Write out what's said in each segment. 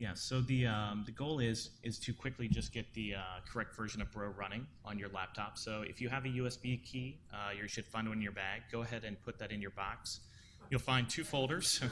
Yeah, so the, um, the goal is, is to quickly just get the uh, correct version of Bro running on your laptop. So if you have a USB key, uh, you should find one in your bag. Go ahead and put that in your box. You'll find two folders.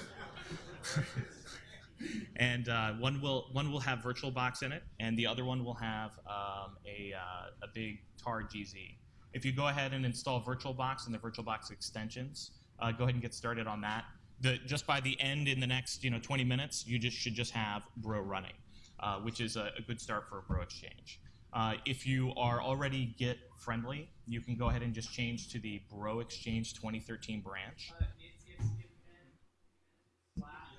and uh, one will one will have VirtualBox in it, and the other one will have um, a, uh, a big TAR GZ. If you go ahead and install VirtualBox and the VirtualBox extensions, uh, go ahead and get started on that. The, just by the end in the next you know 20 minutes, you just should just have Bro running, uh, which is a, a, good start for a Bro Exchange. Uh, if you are already Git friendly, you can go ahead and just change to the Bro Exchange 2013 branch. Uh, it's, it's event slash,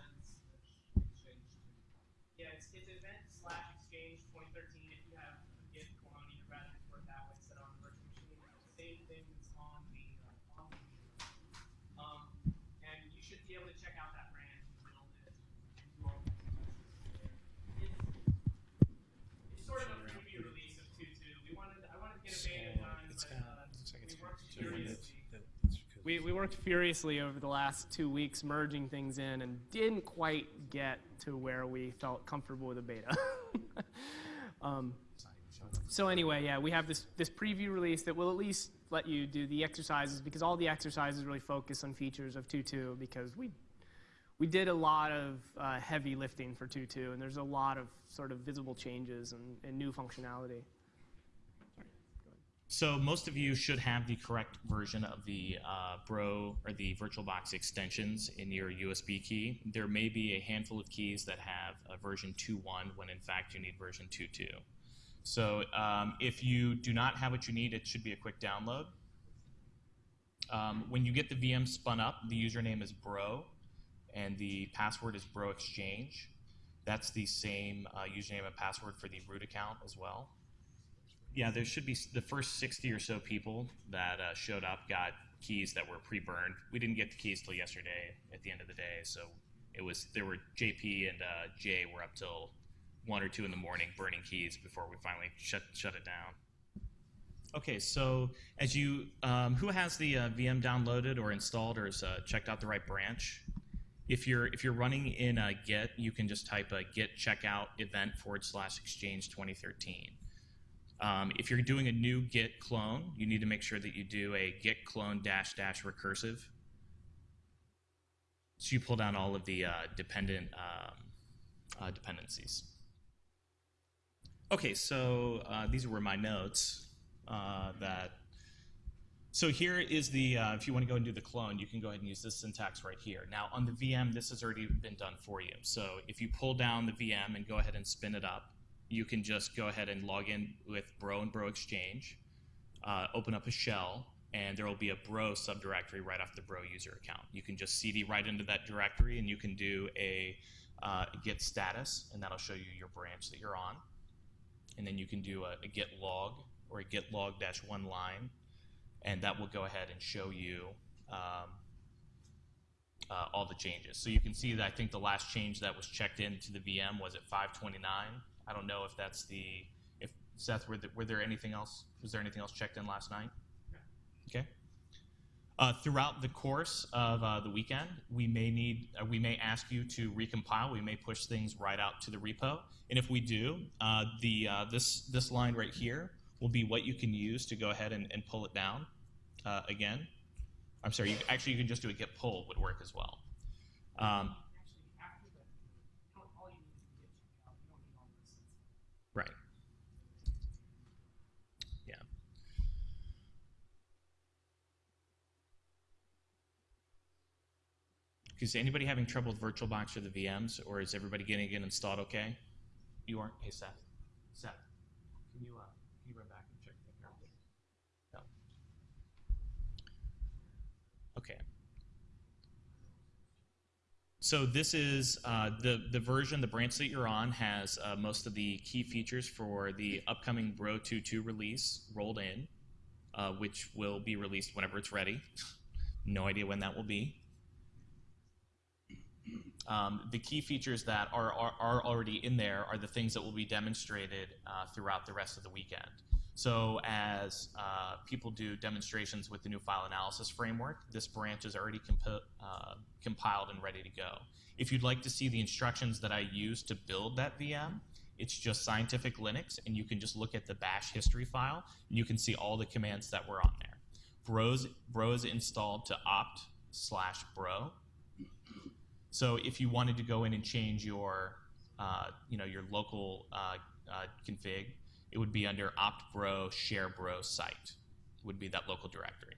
yeah, it's, it's event slash exchange 2013. If you have a Git clone, you'd rather export that way instead on the virtual machine. Same thing that's on the uh, on the um, and you should be able to check out that branch and build it and do all the It's, it's sort of a preview release of 2.2. We wanted, I wanted to get a beta done, It's but kind uh, of, looks like it's we worked two minutes. furiously. That- that's because- We, we worked furiously over the last two weeks merging things in and didn't quite get to where we felt comfortable with the beta. um, so anyway, yeah, we have this, this preview release that will at least let you do the exercises because all the exercises really focus on features of 2.2 because we, we did a lot of uh, heavy lifting for 2.2 and there's a lot of sort of visible changes and, and new functionality. So most of you should have the correct version of the uh, Bro or the VirtualBox extensions in your USB key. There may be a handful of keys that have a version 2.1 when in fact you need version 2.2. So um, if you do not have what you need, it should be a quick download. Um, when you get the VM spun up, the username is Bro, and the password is Bro Exchange. That's the same uh, username and password for the root account as well. Yeah, there should be the first 60 or so people that uh, showed up got keys that were pre-burned. We didn't get the keys till yesterday at the end of the day, so it was there were JP and uh, Jay were up till one or two in the morning burning keys before we finally shut shut it down. Okay, so as you um, who has the uh, VM downloaded or installed or has uh, checked out the right branch? If you're if you're running in a Git, you can just type a Git checkout event forward slash exchange 2013. Um, if you're doing a new Git clone, you need to make sure that you do a Git clone dash dash recursive. So you pull down all of the uh, dependent um, uh, dependencies. Okay, so uh, these were my notes uh, that. So here is the, uh, if you want to go and do the clone, you can go ahead and use this syntax right here. Now on the VM, this has already been done for you. So if you pull down the VM and go ahead and spin it up, you can just go ahead and log in with Bro and Bro Exchange, uh, open up a shell, and there will be a Bro subdirectory right off the Bro user account. You can just CD right into that directory, and you can do a uh, git status, and that'll show you your branch that you're on. And then you can do a, a git log or a git log dash one line, and that will go ahead and show you um, uh, all the changes. So you can see that I think the last change that was checked into the VM was at 529. I don't know if that's the if Seth were, the, were there anything else was there anything else checked in last night? Okay. Uh, throughout the course of uh, the weekend, we may need uh, we may ask you to recompile. We may push things right out to the repo, and if we do, uh, the uh, this this line right here will be what you can use to go ahead and, and pull it down uh, again. I'm sorry. You, actually, you can just do a git pull would work as well. Um, Actually, after the, you don't, all you need is the Git checkout. You don't need all this. Right. Yeah. Is anybody having trouble with VirtualBox or the VMs, or is everybody getting it installed okay? You aren't? Hey, Seth. Seth, can you, uh, can you run back and check thing out? No. Okay. So this is uh, the the version, the branch that you're on has uh, most of the key features for the upcoming Bro 2.2 release rolled in, uh, which will be released whenever it's ready. no idea when that will be. Um, the key features that are, are, are already in there are the things that will be demonstrated uh, throughout the rest of the weekend. So as uh, people do demonstrations with the new file analysis framework, this branch is already uh, compiled and ready to go. If you'd like to see the instructions that I use to build that VM, it's just scientific Linux, and you can just look at the bash history file, and you can see all the commands that were on there. Bros, bro is installed to opt slash bro. So if you wanted to go in and change your, uh, you know, your local uh, uh, config, it would be under opt bro share bro site would be that local directory.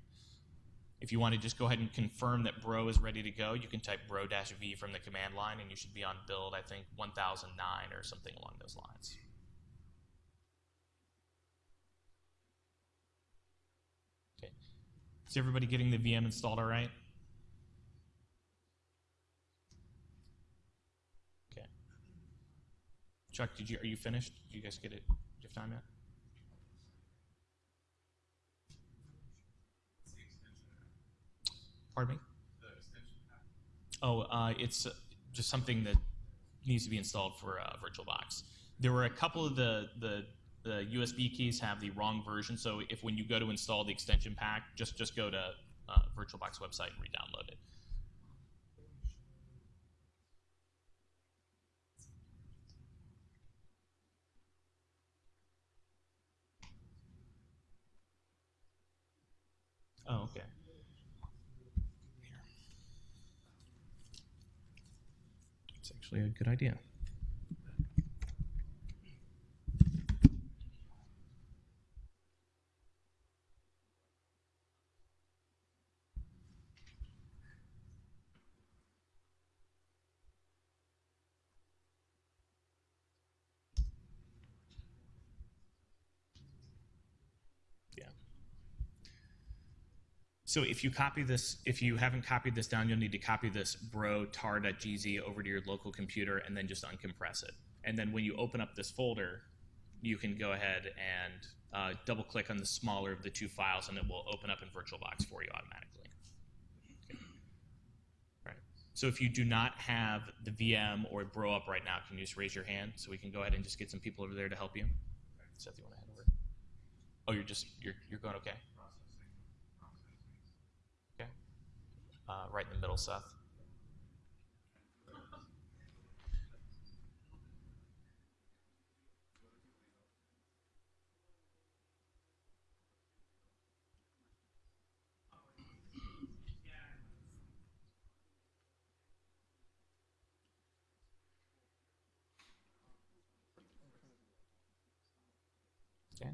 If you want to just go ahead and confirm that bro is ready to go, you can type bro-v from the command line and you should be on build, I think, 1009 or something along those lines. Okay. Is everybody getting the VM installed all right? Okay. Chuck, did you, are you finished? Did you guys get it? Do you have time yet? Pardon me? Oh, uh, it's uh, just something that needs to be installed for uh, VirtualBox. There were a couple of the, the the USB keys have the wrong version, so if when you go to install the extension pack, just just go to uh, VirtualBox website and re-download it. Oh, okay. It's actually a good idea. Yeah. So if you copy this, if you haven't copied this down, you'll need to copy this bro tar.gz over to your local computer and then just uncompress it. And then when you open up this folder, you can go ahead and uh, double click on the smaller of the two files and it will open up in VirtualBox for you automatically. Okay. Right. So if you do not have the VM or bro up right now, can you just raise your hand so we can go ahead and just get some people over there to help you? Seth, you want to head over? Oh, you're just, you're, you're going okay? Uh, right in the middle, Seth. Okay.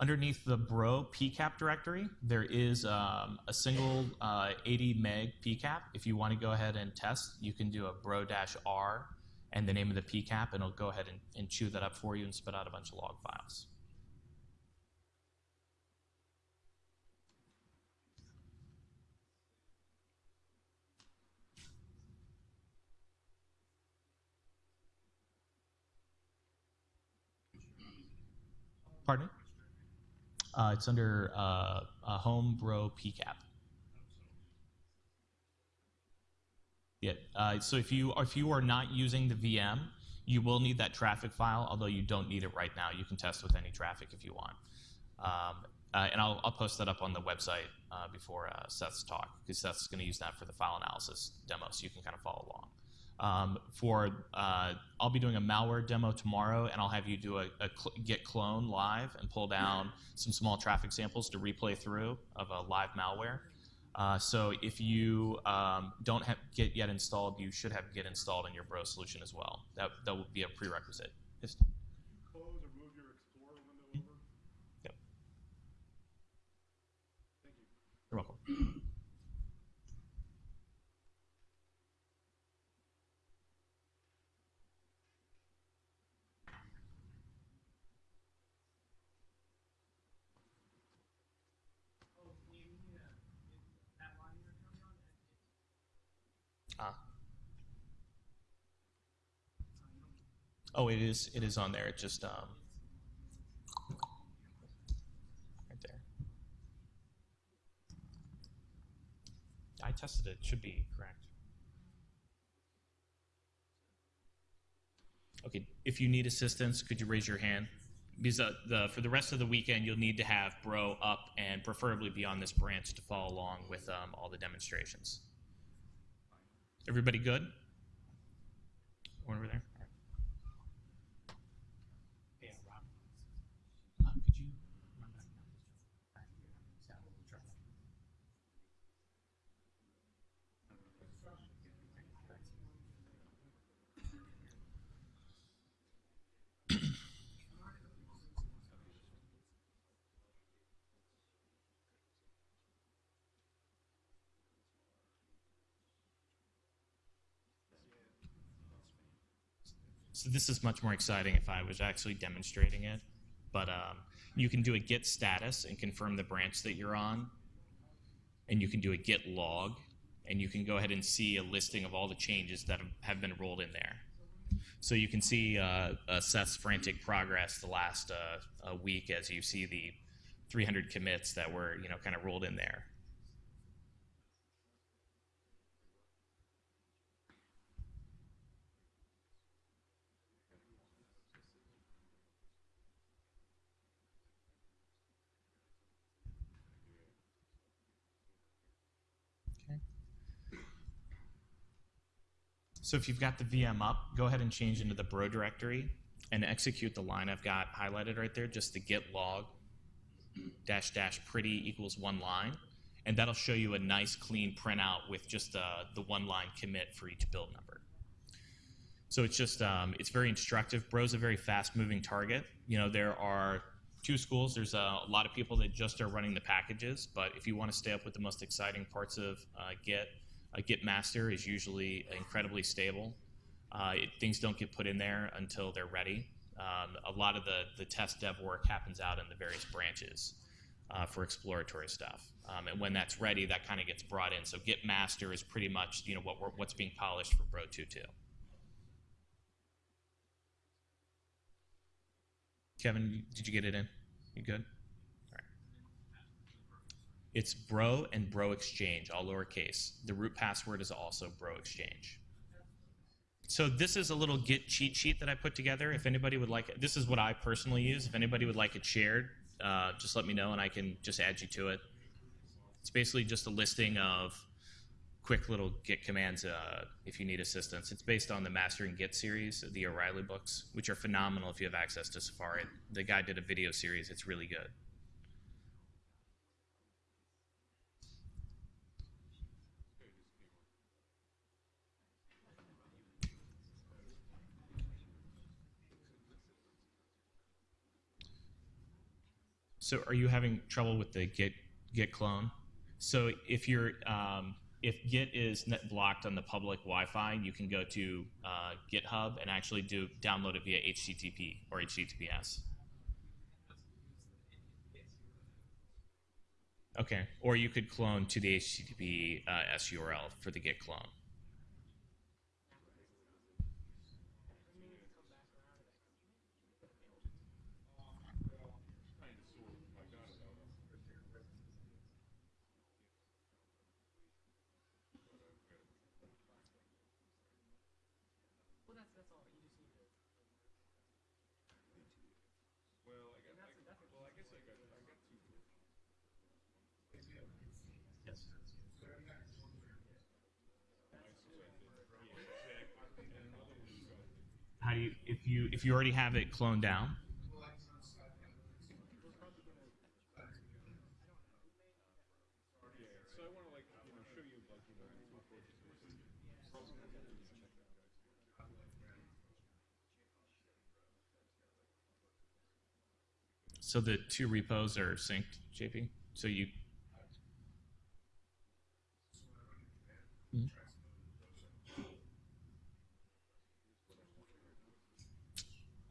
Underneath the bro pcap directory, there is um, a single uh, 80 meg pcap. If you want to go ahead and test, you can do a bro-r and the name of the pcap, and it'll go ahead and, and chew that up for you and spit out a bunch of log files. Pardon? Uh, it's under uh, a home bro pcap. Yeah. Uh, so if you if you are not using the VM, you will need that traffic file. Although you don't need it right now, you can test with any traffic if you want. Um, uh, and I'll, I'll post that up on the website uh, before uh, Seth's talk because Seth's going to use that for the file analysis demo, so you can kind of follow along. Um, for uh, I'll be doing a malware demo tomorrow, and I'll have you do a, a cl- git clone live and pull down some small traffic samples to replay through of a live malware. Uh, so if you um, don't have Git yet installed, you should have Git installed in your Bro solution as well. That that will be a prerequisite. close or move your Explorer window over? Yep. Thank you. You're welcome. Ah. Oh, it is. It is on there. It just um, right there. I tested it. Should be correct. Okay, if you need assistance, could you raise your hand? Because uh, the, for the rest of the weekend, you'll need to have Bro up and preferably be on this branch to follow along with um, all the demonstrations. Everybody good? One over there? Yeah, Rob. Uh, could you run back now? Is that what we're trying to- So this is much more exciting if I was actually demonstrating it. But um, you can do a git status and confirm the branch that you're on. And you can do a git log. And you can go ahead and see a listing of all the changes that have- been rolled in there. So you can see uh, Seth's frantic progress the last uh, uh, week as you see the 300 commits that were you know kind of rolled in there. So if you've got the VM up, go ahead and change into the bro directory and execute the line I've got highlighted right there, just the git log dash dash pretty equals one line. And that'll show you a nice clean printout with just the, the one line commit for each build number. So it's just, um, it's very instructive. Bro's a very fast moving target. You know, there are two schools. There's a, lot of people that just are running the packages, but if you want to stay up with the most exciting parts of uh, Git, a Git master is usually incredibly stable. Uh, it, things don't get put in there until they're ready. Um, a lot of the, the test dev work happens out in the various branches uh, for exploratory stuff. Um, and when that's ready, that kind of gets brought in. So Git master is pretty much you know what what's being polished for Bro 2.2. Kevin, did you get it in? You good? It's Bro and Bro Exchange, all lowercase. The root password is also Bro Exchange. So this is a little Git cheat sheet that I put together. If anybody would like it, this is what I personally use. If anybody would like it shared, uh, just let me know and I can just add you to it. It's basically just a listing of quick little Git commands uh, if you need assistance. It's based on the Mastering Git series, of the O'Reilly books, which are phenomenal if you have access to Safari. The guy did a video series. It's really good. So are you having trouble with the Git Git clone? So if you're um, if Git is net blocked on the public Wi-Fi, you can go to uh, GitHub and actually do download it via HTTP or HTTPS. Okay, or you could clone to the HTTP uh, S URL for the Git clone. How do you if you already have it cloned down? So the two repos are synced, JP. So you. Mhm.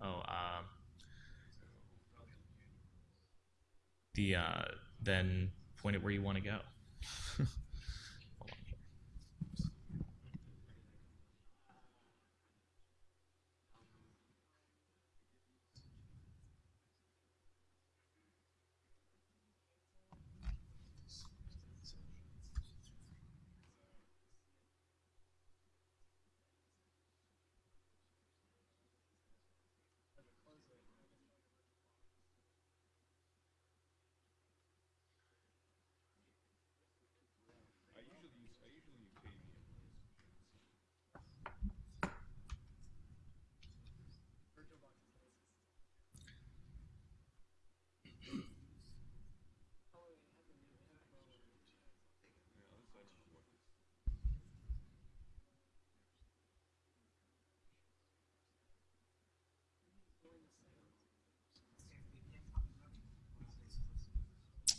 Oh, um, the uh, then point it where you want to go.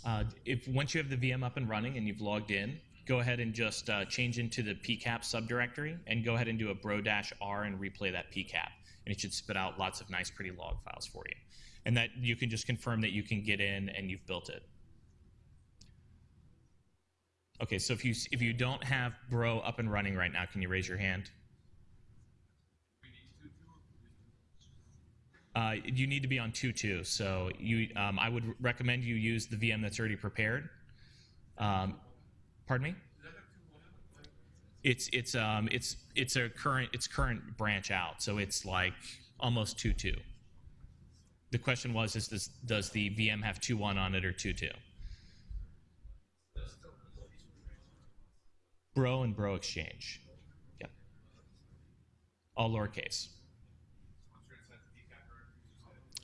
Uh, if once you have the VM up and running and you've logged in, go ahead and just uh, change into the PCAP subdirectory and go ahead and do a bro-r and replay that PCAP. And it should spit out lots of nice, pretty log files for you. And that you can just confirm that you can get in and you've built it. Okay, so if you if you don't have Bro up and running right now, can you raise your hand? Uh, you need to be on 2.2. So you, um, I would recommend you use the VM that's already prepared. Um, pardon me? It's it's um it's it's a current it's current branch out, so it's like almost 2.2. The question was, is this does the VM have 2.1 on it or 2.2? Bro and Bro Exchange. Yep. All lowercase.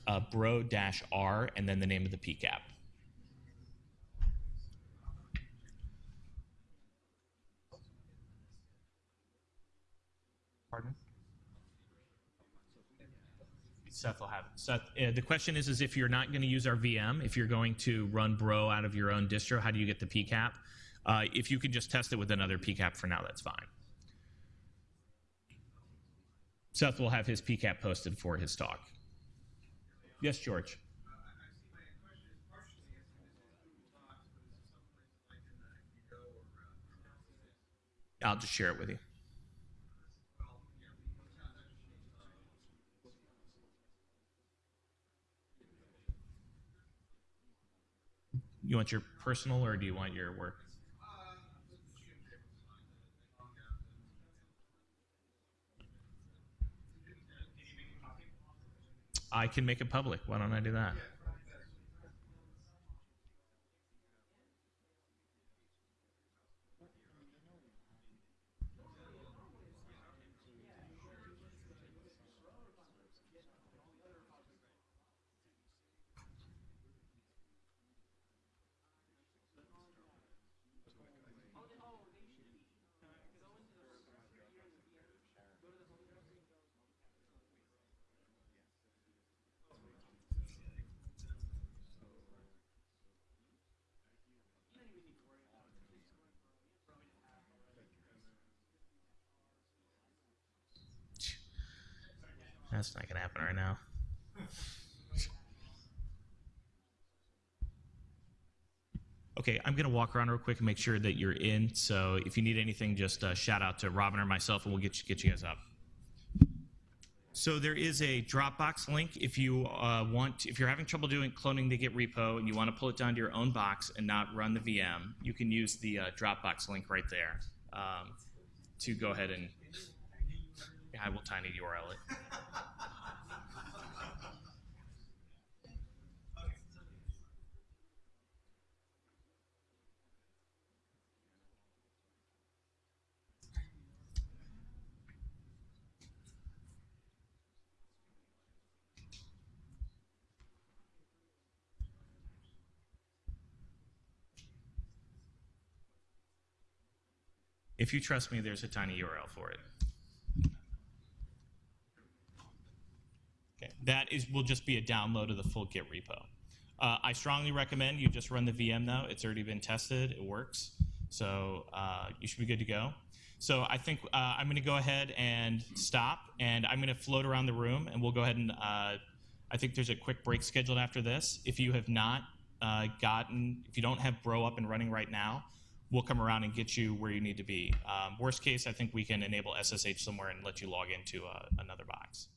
Uh, bro dash R and then the name of the PCAP. Pardon? Seth will have it. Seth, uh, the question is, is if you're not going to use our VM, if you're going to run Bro out of your own distro, how do you get the PCAP? Uh, if you can just test it with another PCAP for now, that's fine. Seth will have his PCAP posted for his talk. Yes, George. I'll just share it with you. You want your personal or do you want your work? I can make it public. Why don't I do that? That's not gonna happen right now. Okay, I'm gonna walk around real quick and make sure that you're in. So if you need anything, just uh, shout out to Robin or myself, and we'll get you, get you guys up. So there is a Dropbox link if you uh, want. If you're having trouble doing cloning the Git repo and you want to pull it down to your own box and not run the VM, you can use the uh, Dropbox link right there um, to go ahead and. Yeah, I will tiny URL it. If you trust me, there's a tiny URL for it. That is will just be a download of the full Git repo. Uh, I strongly recommend you just run the VM though. It's already been tested. It works. So uh, you should be good to go. So I think uh, I'm going to go ahead and stop, and I'm going to float around the room, and we'll go ahead and uh, I think there's a quick break scheduled after this. If you have not uh, gotten, if you don't have Bro up and running right now, we'll come around and get you where you need to be. Um, worst case, I think we can enable SSH somewhere and let you log into uh, another box.